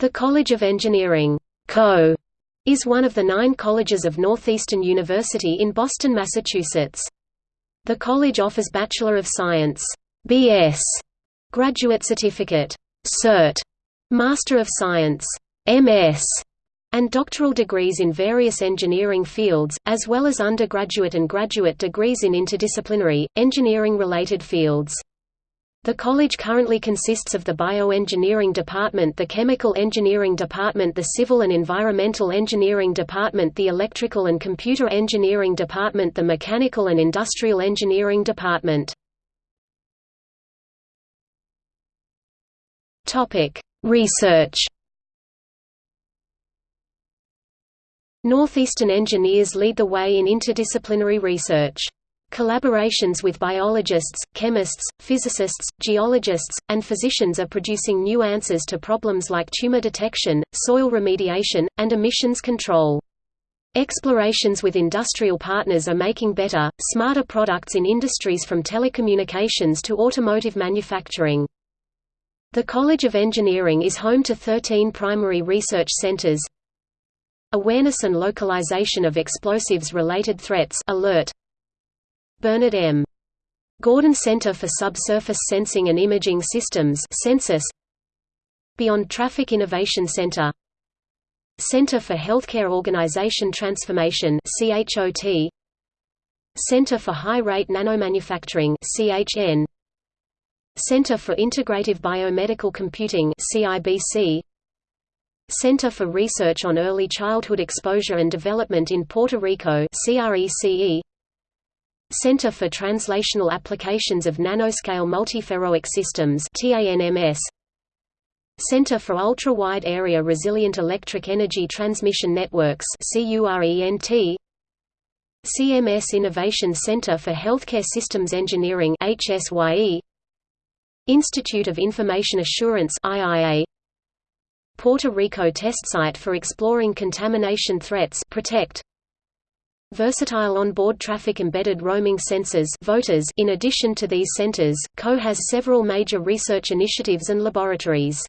The College of Engineering Co. is one of the nine colleges of Northeastern University in Boston, Massachusetts. The college offers Bachelor of Science BS, Graduate Certificate Cert, Master of Science MS, and doctoral degrees in various engineering fields, as well as undergraduate and graduate degrees in interdisciplinary, engineering-related fields. The college currently consists of the Bioengineering Department the Chemical Engineering Department the Civil and Environmental Engineering Department the Electrical and Computer Engineering Department the Mechanical and Industrial Engineering Department. Research Northeastern engineers lead the way in interdisciplinary research. Collaborations with biologists, chemists, physicists, geologists, and physicians are producing new answers to problems like tumor detection, soil remediation, and emissions control. Explorations with industrial partners are making better, smarter products in industries from telecommunications to automotive manufacturing. The College of Engineering is home to 13 primary research centers Awareness and Localization of Explosives-Related Threats alert, Bernard M. Gordon Center for Subsurface Sensing and Imaging Systems CenSSIS. Beyond Traffic Innovation Center. Center for Healthcare Organization Transformation CHOT Center for High Rate Nanomanufacturing CHN Center for Integrative Biomedical Computing CIBC Center for Research on Early Childhood Exposure and Development in Puerto Rico CRECE Center for Translational Applications of Nanoscale Multiferroic Systems Center for Ultra-Wide Area Resilient Electric Energy Transmission Networks CMS Innovation Center for Healthcare Systems Engineering Institute of Information Assurance IIA Puerto Rico Test Site for Exploring Contamination Threats Protect Versatile onboard traffic embedded roaming sensors voters In addition to these centers, CO has several major research initiatives and laboratories.